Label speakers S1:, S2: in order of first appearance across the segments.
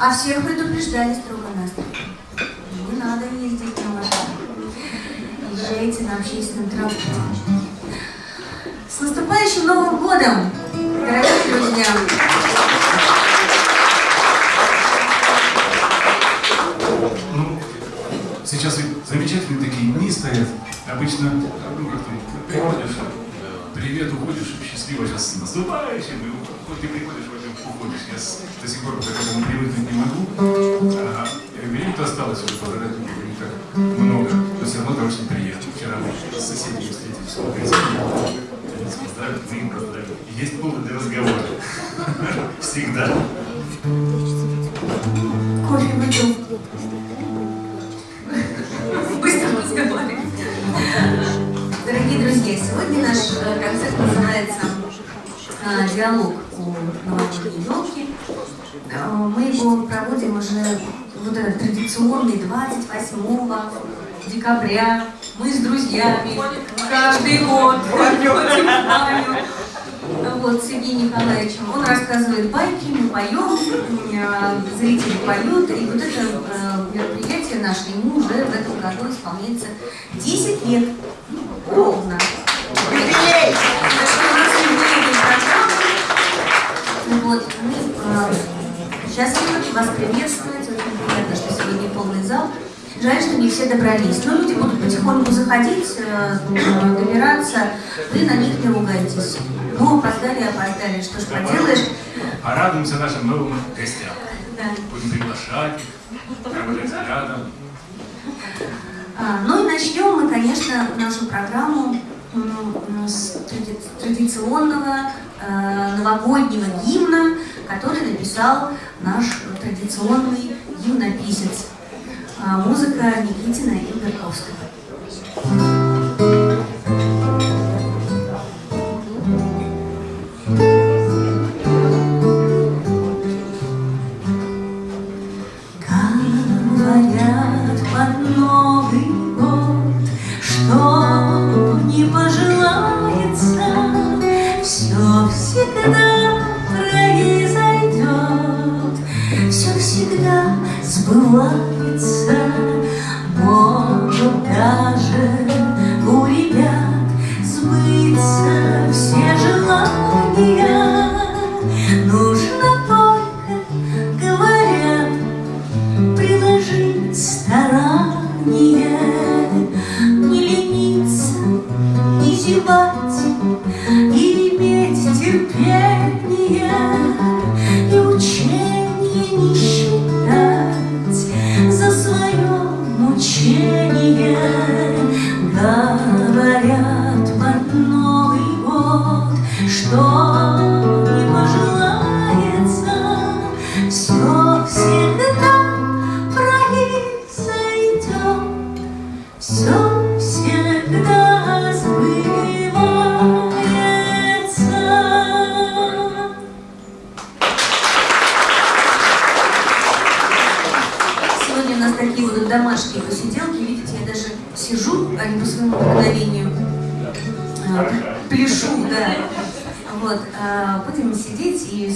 S1: А всех предупреждали строго-настрого. Не надо ездить на машинах. Езжайте на общественном транспорте. С наступающим Новым годом, дорогие друзья!
S2: Ну, сейчас замечательные такие дни стоят. Обычно, ну, приходишь, привет, уходишь, счастливо, сейчас наступающим, и вот ты приходишь, уходишь. Я до сих пор к этому привыкнуть не могу. А, мне осталось уже не так много, но все равно это очень приятно. Вчера мы с соседями встретились в магазине, они поздравили, мы им поздравили. Есть повод для разговора. Всегда.
S1: Кофе выпил. 28 декабря. Мы с друзьями каждый год приходим в баню. Вот, с Сергеем Николаевичем. Он рассказывает байки, мы поем, зрители поют. И вот это э, мероприятие наше, ему уже в этом году исполняется 10 лет. Ровно. Так что у нас юбилейная программа. Вот, мы э, счастливы вас приветствовать. Очень приятно, что сегодня полный зал. Жаль, что не все добрались. Но люди будут потихоньку заходить, э, э, добираться. Вы на них не ругайтесь. Ну, опоздали, опоздали. Что ж поделаешь.
S2: Порадуемся нашим новым гостям.
S1: Да.
S2: Будем приглашать их, проводить рядом.
S1: А, ну и начнем мы, конечно, нашу программу м, с тради- традиционного э, новогоднего гимна, который написал наш традиционный гимнописец. А, музыка Никитина и Берковского.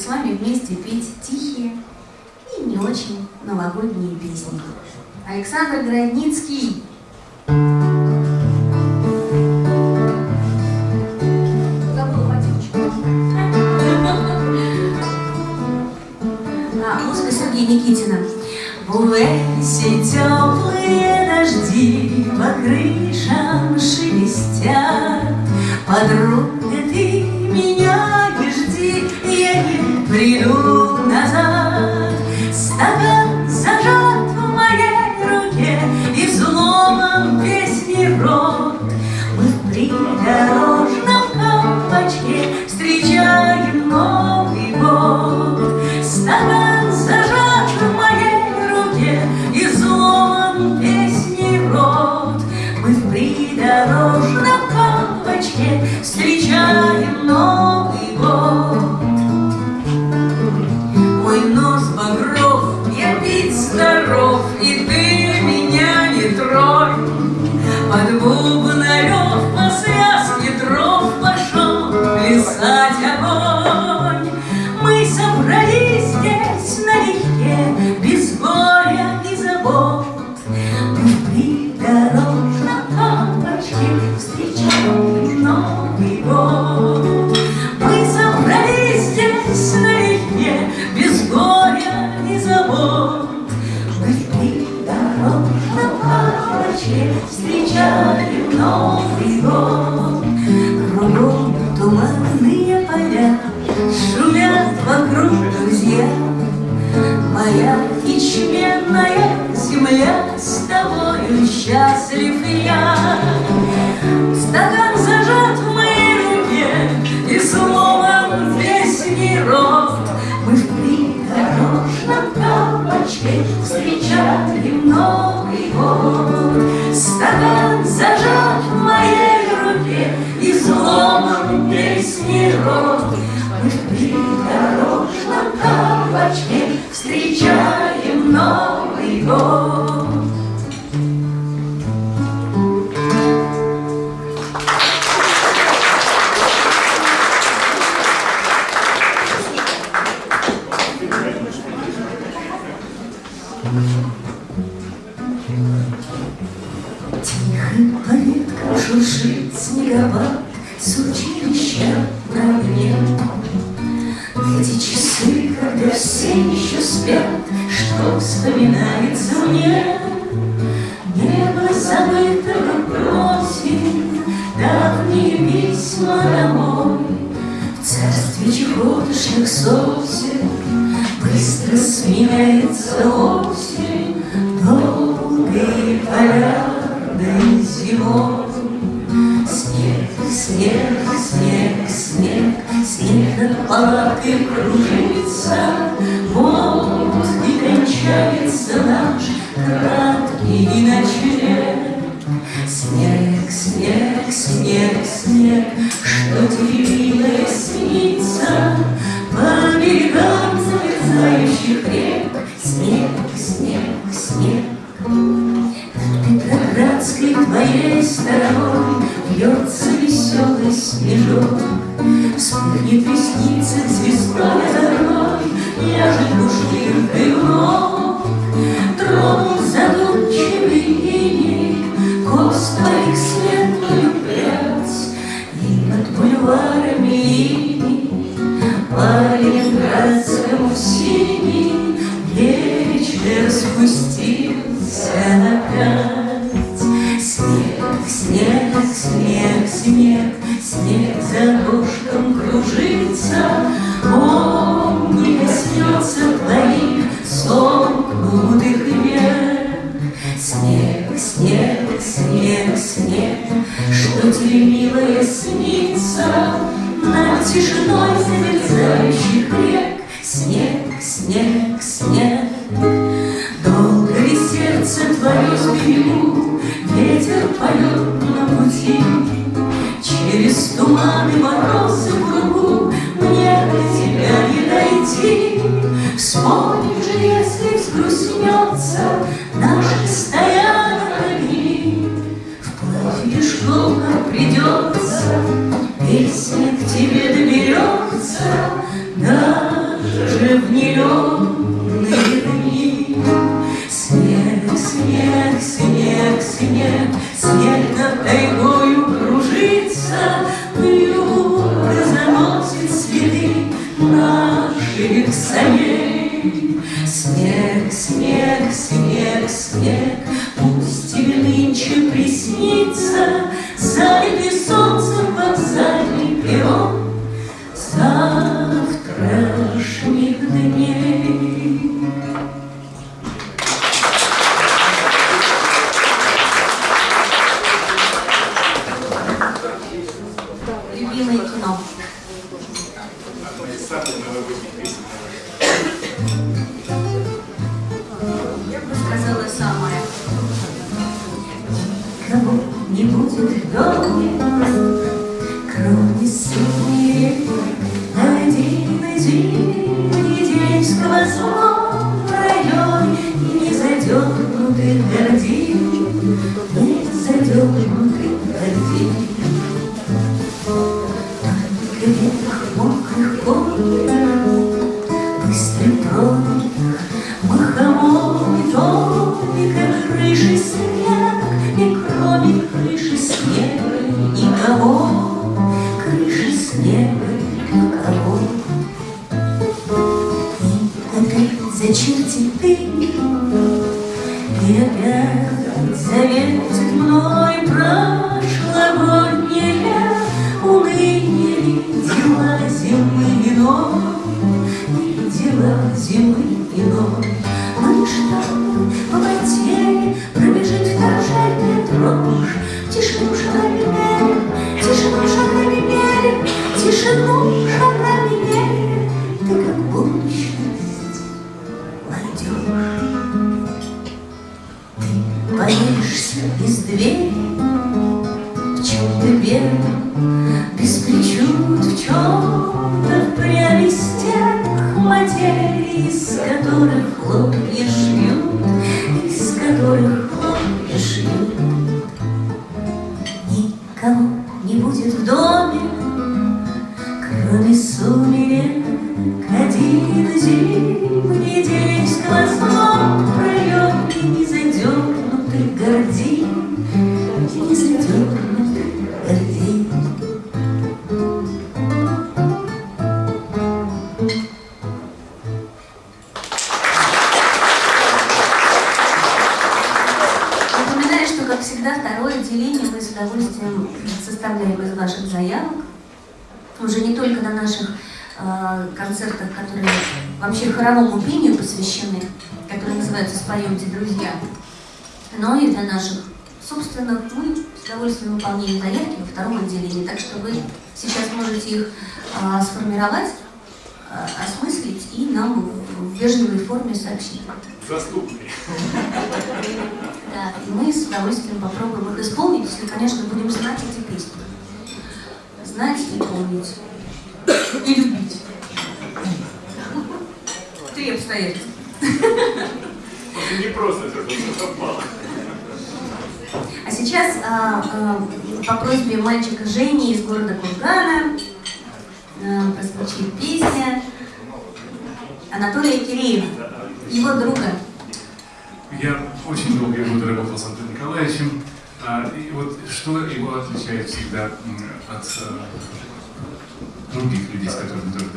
S1: С вами вместе петь тихие и не очень новогодние песни. Александр мотивчик. А, музыка Сергея Никитина. В эти теплые дожди по крышам шелестят. Подруга, не Без горя и забот. Мы при на парочке Встречали Новый год. Кругом туманные поля Шумят вокруг друзья. Моя ячменная земля С тобою счастлива Снег, снег, снег, снег, что тебе милое снится, По берегам замерзающих рек. Снег, снег, снег, В Петроградской твоей стороной Бьется веселый снежок, Вспыхнет ресницы звездной зорой, Я же в Шип саней. Снег, снег, снег, снег, Пусть тебе нынче приснится солнце солнцем вокзальный перрон. из
S2: дверей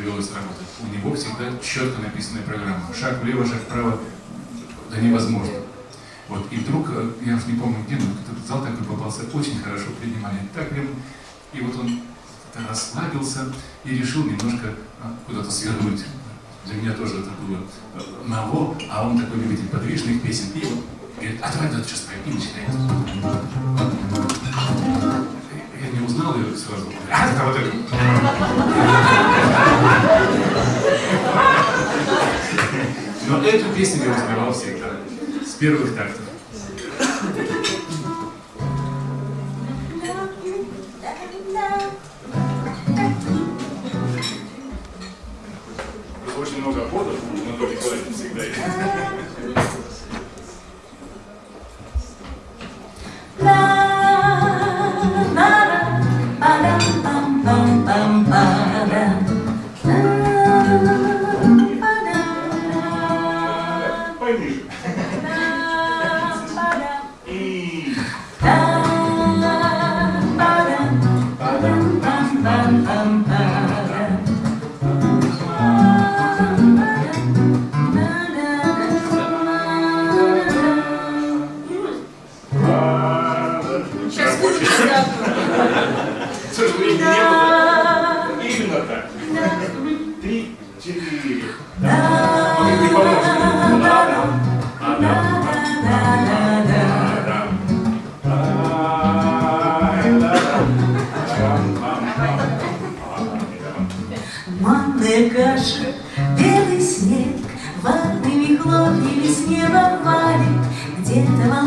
S2: довелось работать, у него всегда четко написанная программа. Шаг влево, шаг вправо, да невозможно. Вот, и вдруг, э, я уж не помню где, но этот зал такой попался, очень хорошо принимали тактилем, и вот он расслабился и решил немножко а, куда-то свернуть. Для меня тоже это было э, ново, а он такой любитель подвижных песен. И вот говорит, а давай да, сейчас пойдем, начинаем. Я не узнал ее сразу. А, это вот это. Но эту песню я узнавал всегда. С первых тактов.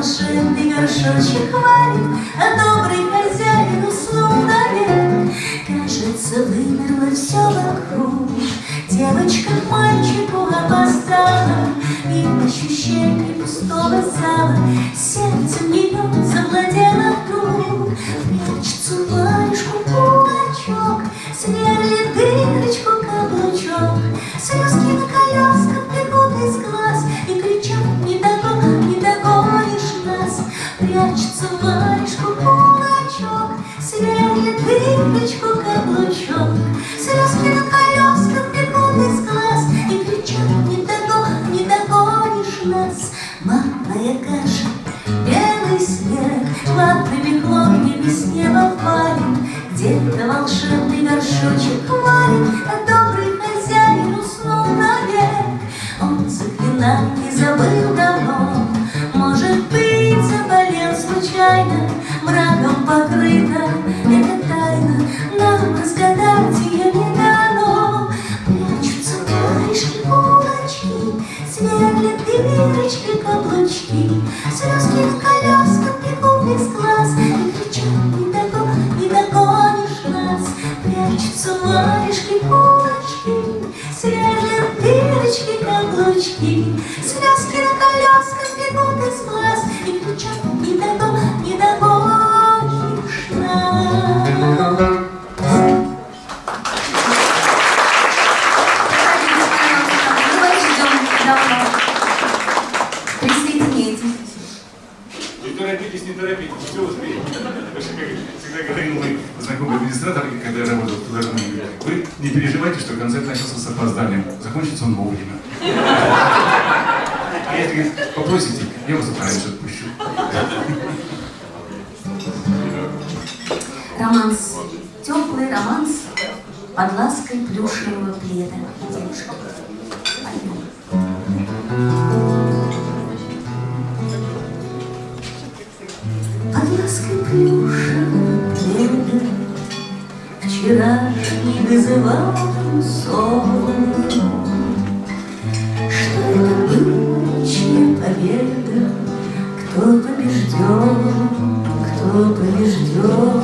S1: машинный горшочек варит, А добрый хозяин уснул наверх. Кажется, вымерло все вокруг, Девочка мальчику опоздала, И в ощущении пустого зала Сердцем ее завладела вдруг.
S2: Меч цепаешку переживайте, что концерт начался с опозданием. Закончится он вовремя. А если попросите, я вас пораньше отпущу.
S1: Романс. Теплый романс под лаской плюшевого пледа. Вчерашний вызывал сон. Что это было, чья победа? Кто побежден, кто побежден?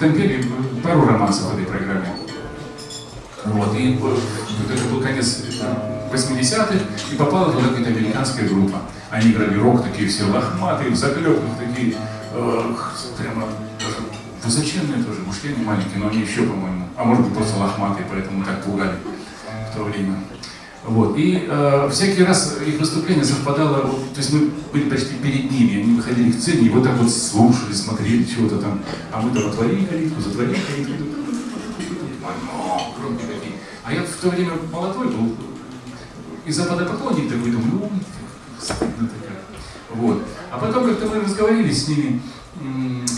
S2: Аккомпанировал певицы, и мы там пели пару романсов в этой программе. Вот, и э, вот это был конец 80-х, и попала туда какая-то американская группа. Они играли рок, такие все лохматые, в заклепках, такие, э, прямо даже высоченные тоже, мужики они маленькие, но они еще, по-моему, а может быть просто лохматые, поэтому так пугали в то время. Вот. И э, всякий раз их выступление совпадало, вот, то есть мы были почти перед ними, они выходили к сцене и вот так вот слушали, смотрели чего-то там, а мы там отворили калитку, затворили калитку. А я в то время молодой был, и западопоклонник такой, думаю, ну, стыдно такая. Вот. А потом как-то мы разговаривали с ними,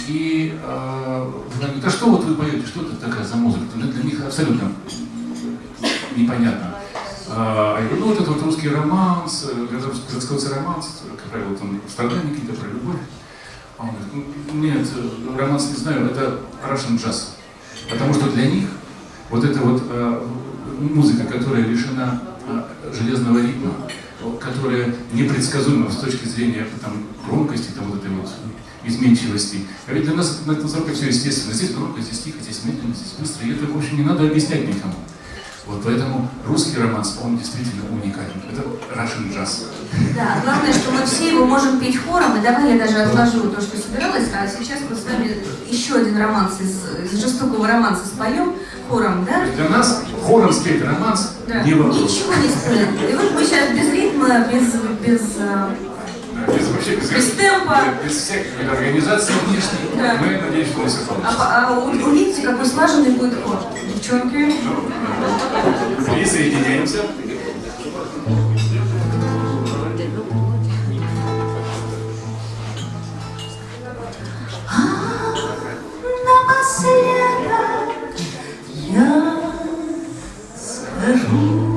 S2: и э, а что вот вы поете, что это такая за музыка? Для них абсолютно непонятно. А, я говорю, ну вот это вот русский романс, э, городской романс, как правило, там страдания какие-то про любовь. А он говорит, «Ну, нет, э, романс не знаю, это Russian jazz. Потому что для них вот эта вот э, музыка, которая лишена э, железного ритма, которая непредсказуема с точки зрения там, громкости, там, вот этой вот изменчивости. А ведь для нас на сроке все естественно. Здесь громко, здесь тихо, здесь медленно, здесь быстро. И это, в общем, не надо объяснять никому. Вот поэтому русский романс, он действительно уникален. Это Russian jazz.
S1: Да, главное, что мы все его можем петь хором, и давай я даже отложу то, что собиралась, а сейчас мы с вами еще один романс из, из жестокого романса споем хором, да?
S2: Для нас хором спеть романс
S1: Да.
S2: не вопрос.
S1: Ничего не стоит. И вот мы сейчас без ритма, без, без
S2: Да, Без, вообще, без,
S1: Без темпа.
S2: без всяких организаций внешней.
S1: Да.
S2: Мы надеемся, что у нас
S1: а, а у- увидите, какой слаженный будет хор. Девчонки.
S2: Присоединяемся.
S1: Напоследок я скажу.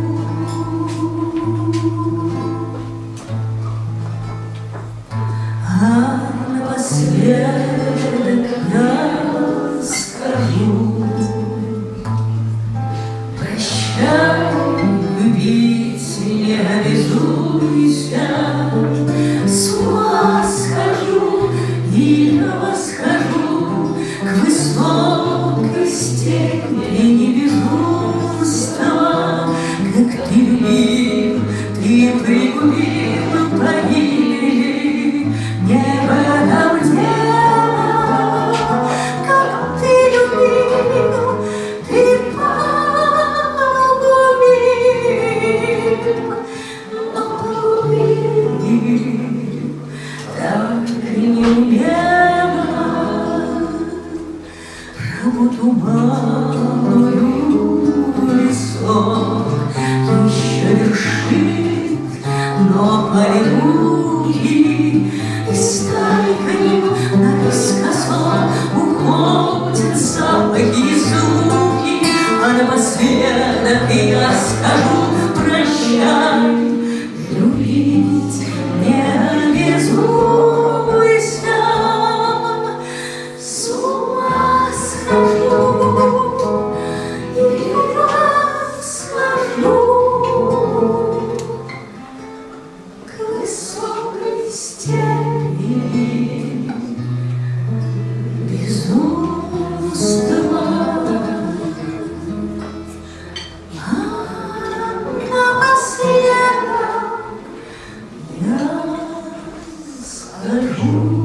S1: Скажу.
S2: Что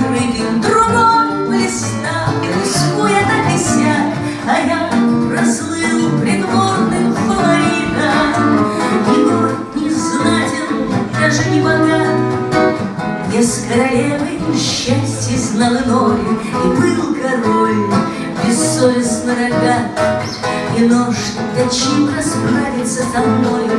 S1: открытым Другой блистал, рискуя так и сяк А я прослыл придворным фаворитом И город не знатен, даже не богат я с королевой счастье знал иное, И был король бессовестно рогат, И нож точил расправиться со мною.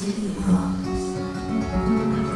S1: city walls.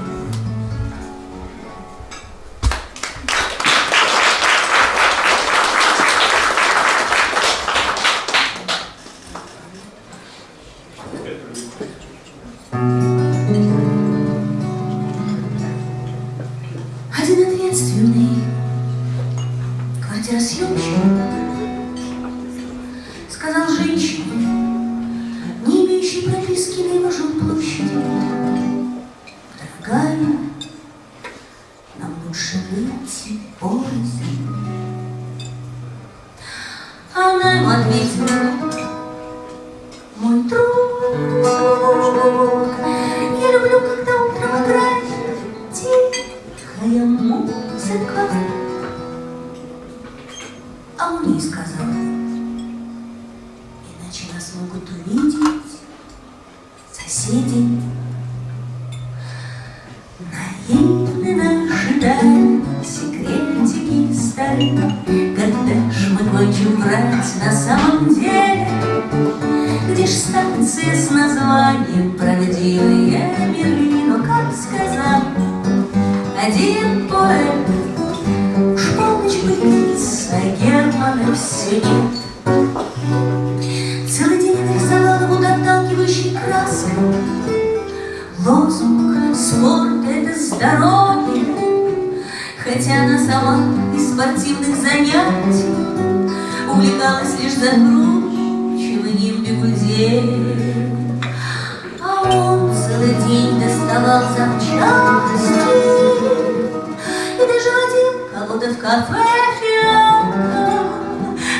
S1: Афиалка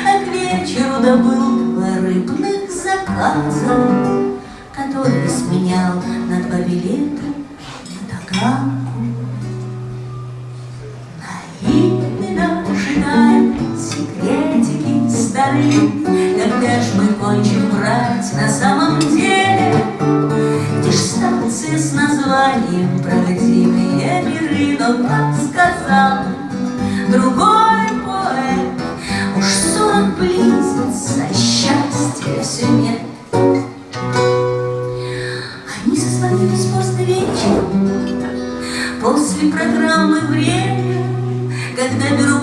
S1: А к вечеру добыл рыбных заказов Который сменял на два билета на доганку Наивно ожидаем секретики старые Когда ж мы кончим брать на самом деле. Где ж станция с названием «Правдивые миры» Но как сказал другой. После программы время, когда беру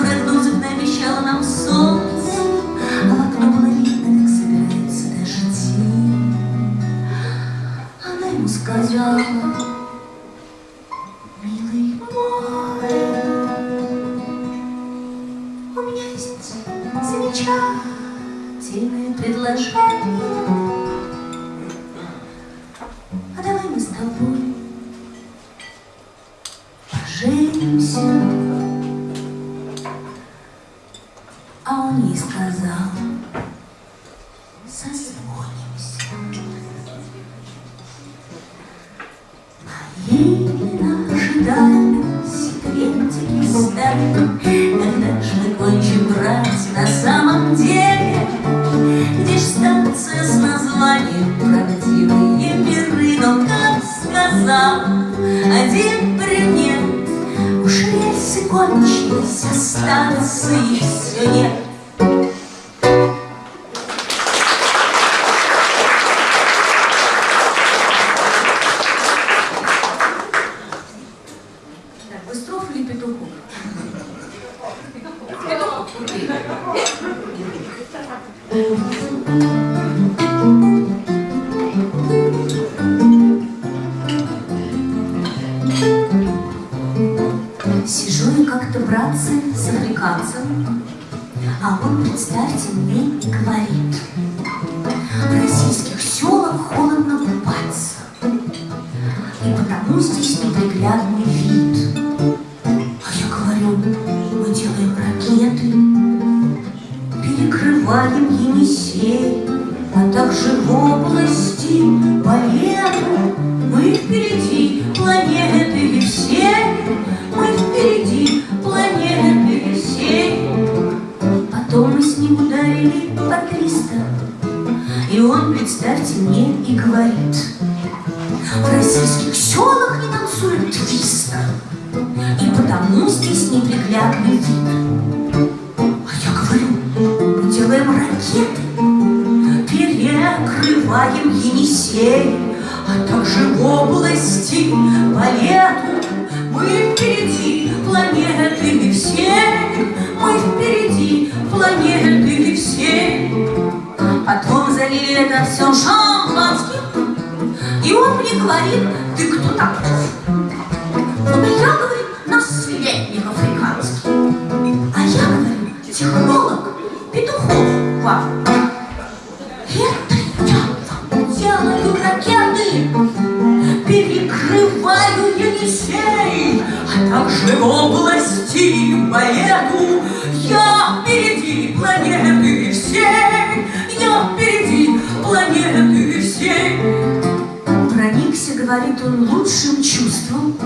S1: говорит он лучшим чувством.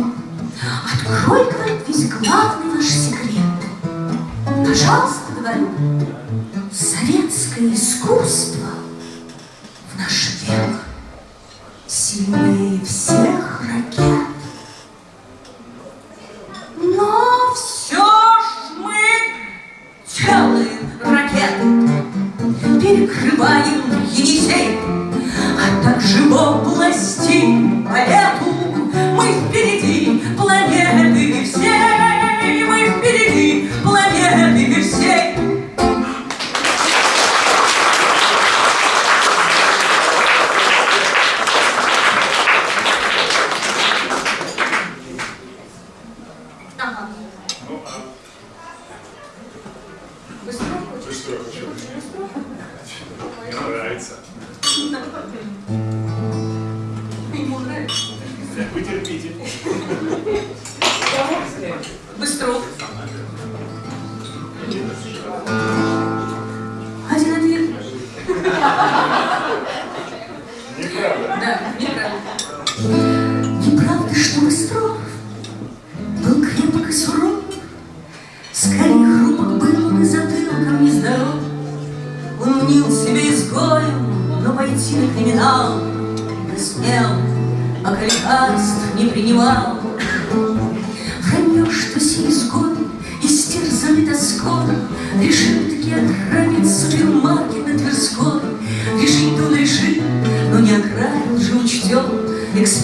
S1: Открой, говорит, весь главный наш секрет. Пожалуйста, говорю, советское искусство в наш век сильнее.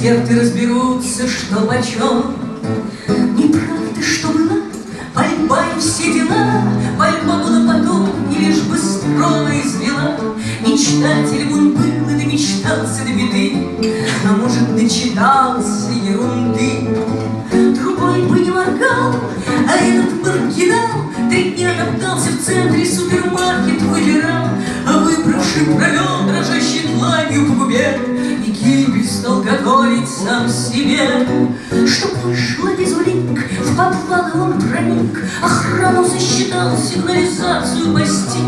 S1: Эксперты разберутся, что почем. Неправда, что была борьба и все дела, Борьба была потом, и лишь бы строна извела. Мечтателем он был и домечтался до беды, А может, дочитался ерунды. Другой бы не моргал, а этот маргинал Три дня топтался в центре, супермаркет выбирал, А выбравший провел дрожащей дланью по губе стал готовить сам себе. Чтоб вышла без улик, в подвал он проник, Охрану засчитал, сигнализацию постиг.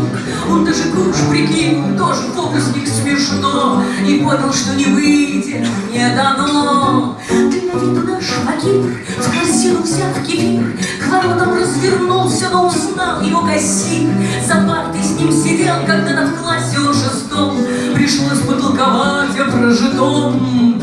S1: Он даже куш прикинул, тоже фокусник смешно, И понял, что не выйдет, не дано. Для виду наш факир в корзину взяв кефир, К воротам развернулся, но узнал его кассир. За партой с ним сидел, когда-то в классе он шестом, Пришлось потолковать о прожитом.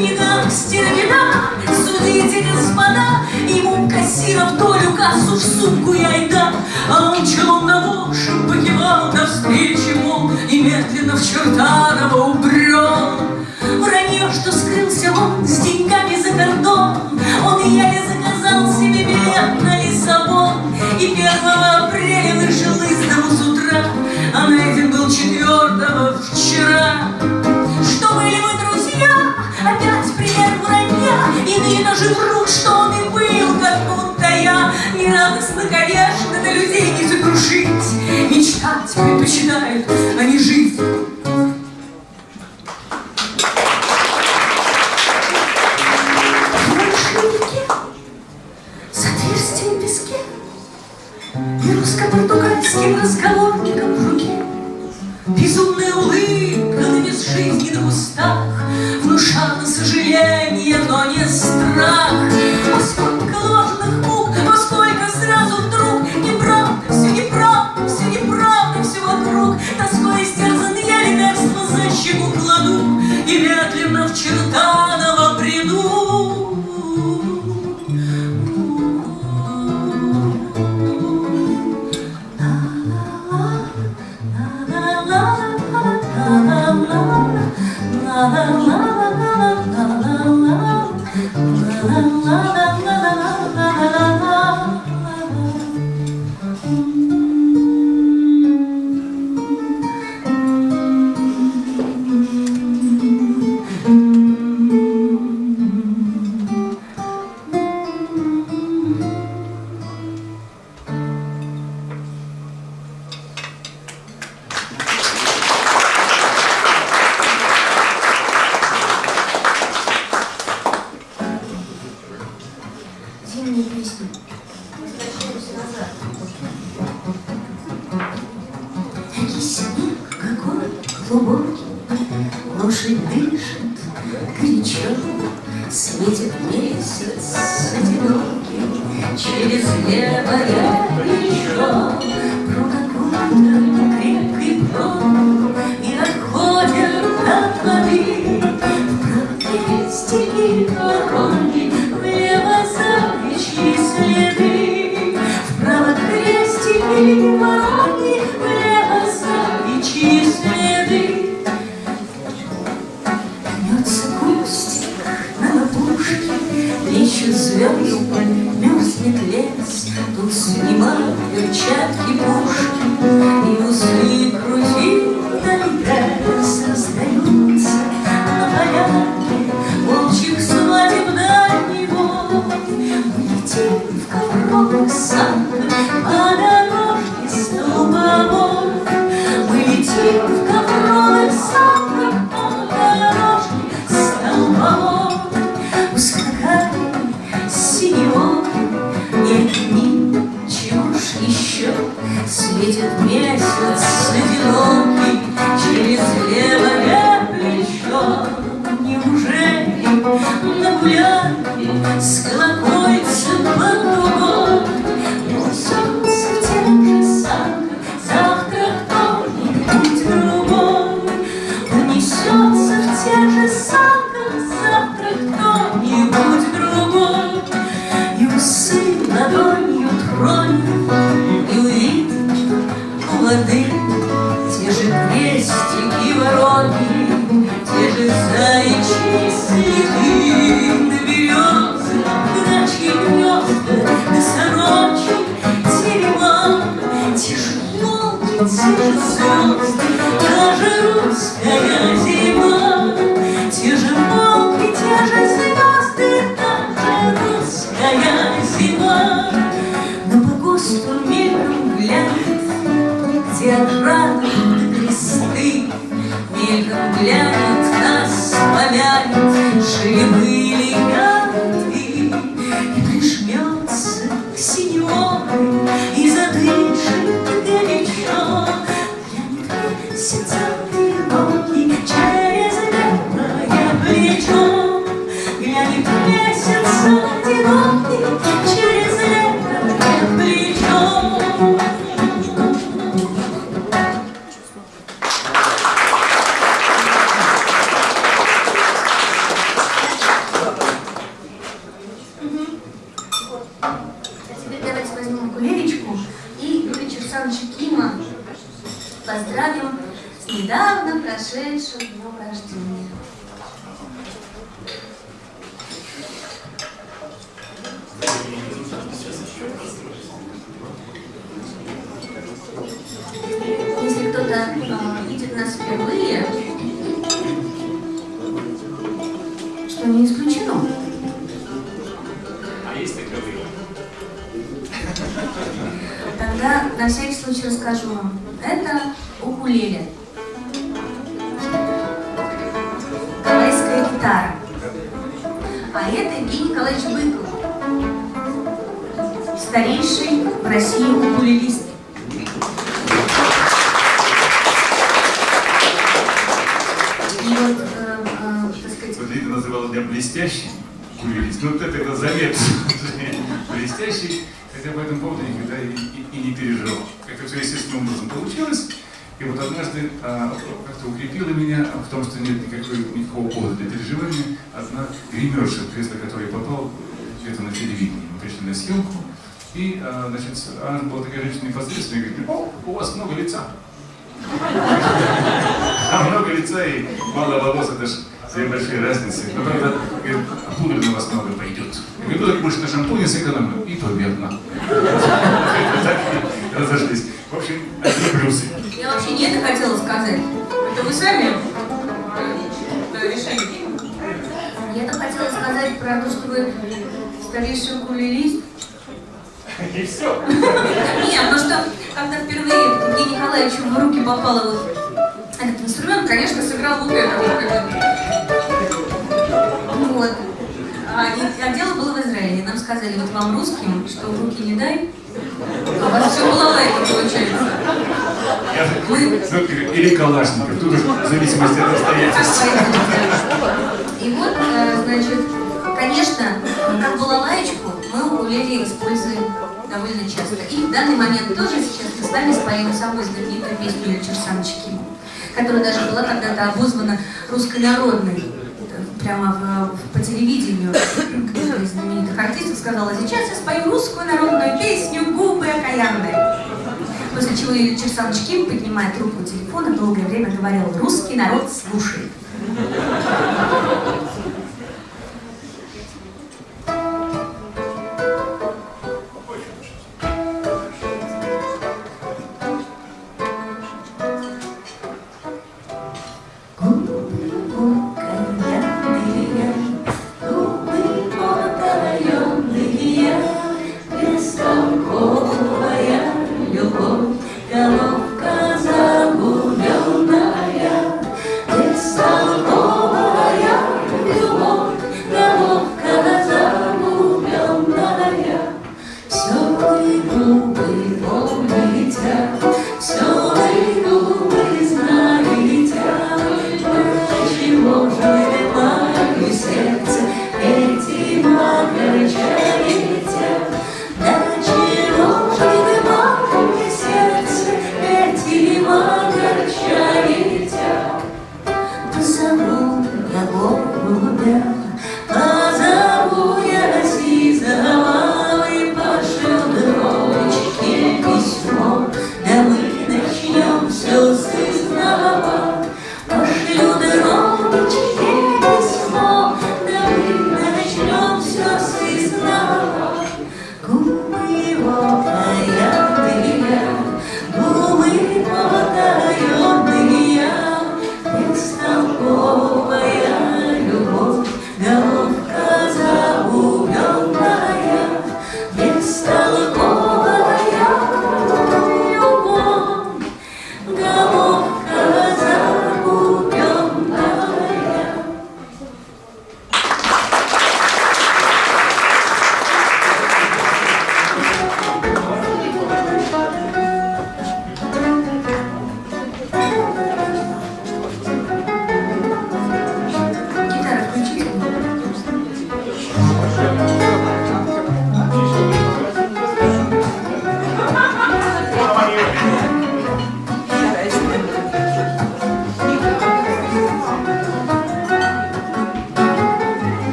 S1: Не гангстер, беда, судите, господа, Ему кассира в долю кассу в сумку я и дам, А он челом на вошем покивал навстречу ему И медленно в Чертаново убрел. Вранье, что скрылся он с деньгами за кордон, Он еле заказал себе билет на Лиссабон И 1 апреля вышел из дому с утра, А найден был Нерадостно, конечно, на людей не закрушить, Мечтать предпочитают, а не жить. Русско-португальским разговорником в руке Безумная улыбка на безжизненных устах Внушала сожаление, но не страх. О, сколько
S2: лица. А много лица и мало волос, это же две большие разницы. Но правда, говорит, а пудры на вас много пойдет. Я говорю, так больше на шампуне сэкономлю. И то верно. Так разошлись. В общем, одни плюсы.
S3: я вообще не это хотела сказать. Это вы сами э, решили. Я-то хотела сказать про то, что вы старейший укулелист.
S2: И все.
S3: Нет, ну что, когда впервые Евгению Николаевичу в руки попало вот этот инструмент, конечно, сыграл вот это. вот. А, и- а дело было в Израиле. Нам сказали, вот вам русским, что в руки не дай, а у вас все балалайка получается.
S2: Ну, Или Калашников, тут в зависимости от обстоятельств.
S3: И вот, э, значит, конечно, как балалаечку мы укулеле используем довольно часто. И в данный момент тоже сейчас мы с вами споем самую знаменитую песню Кима, которая даже была когда-то обозвана русской народной. Прямо в- по телевидению кто-то из знаменитых артистов сказала, сейчас я спою русскую народную песню «Губы окаянные». После чего Юрий Черсанович Ким, поднимая трубку телефона, долгое время говорил «Русский народ слушает».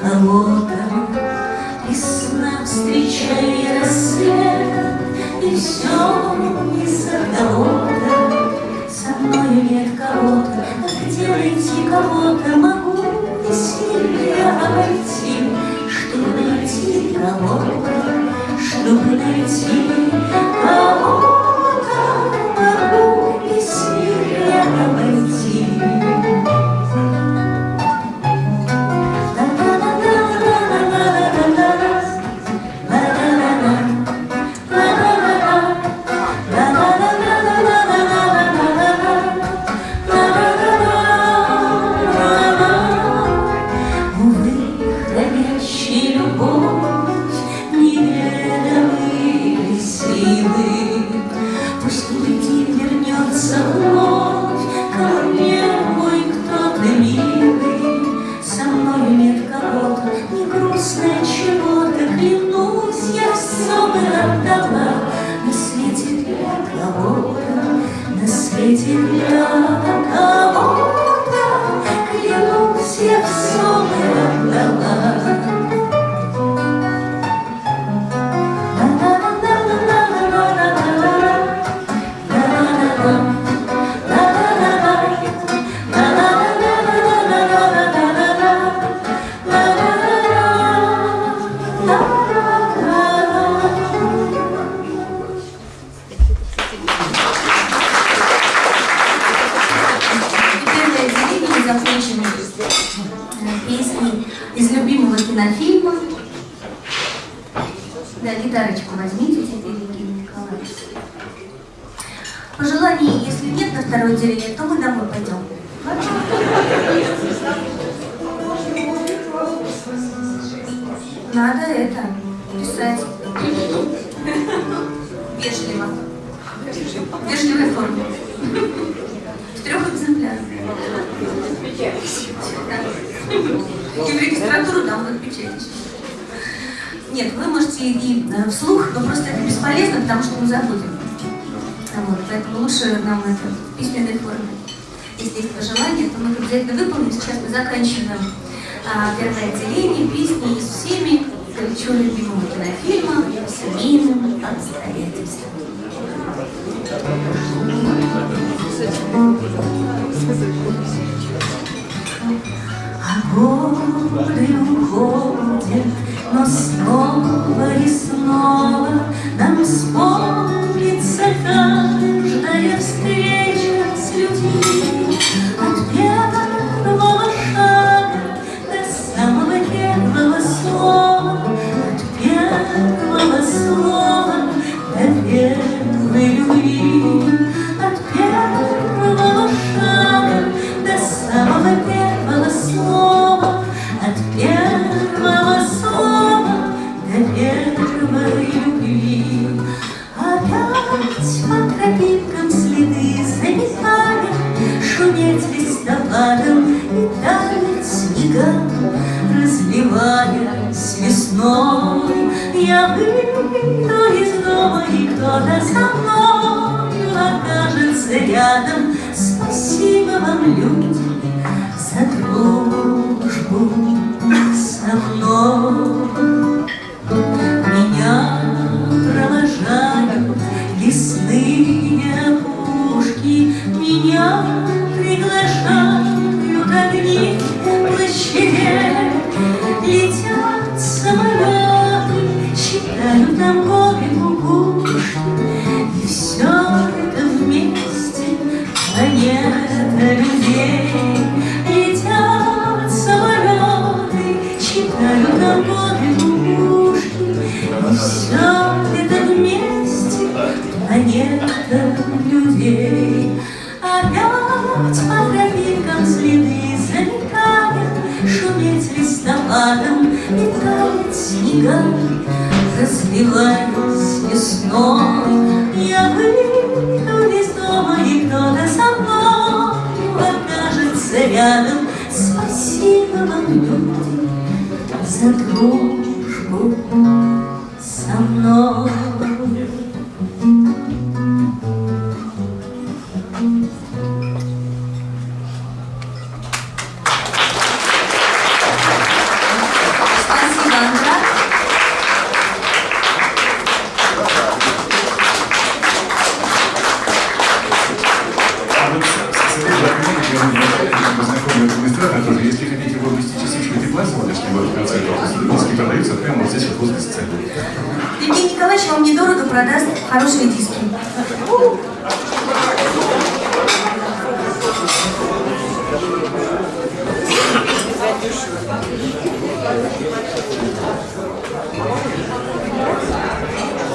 S3: кого-то И сна встречай рассвет
S1: И все из-за кого-то Со мной нет кого-то А где найти кого-то? Могу и себя обойти Чтобы найти кого-то Чтобы найти Пожеланий, если нет на второе отделение, то мы домой пойдем. Надо это писать вежливо. В вежливой форме. В трех экземплярах. И в регистратуру там печать еще. Нет, вы можете и э, вслух, но просто это бесполезно, потому что мы забудем. Поэтому лучше нам это в письменной форме. Если есть пожелания, то мы их обязательно выполним. Сейчас мы заканчиваем а, первое отделение песни из всеми горячо любимого кинофильма семейным обстоятельствам. А годы уходят, но снова и снова нам вспомнится каждая встреча с людьми. От первого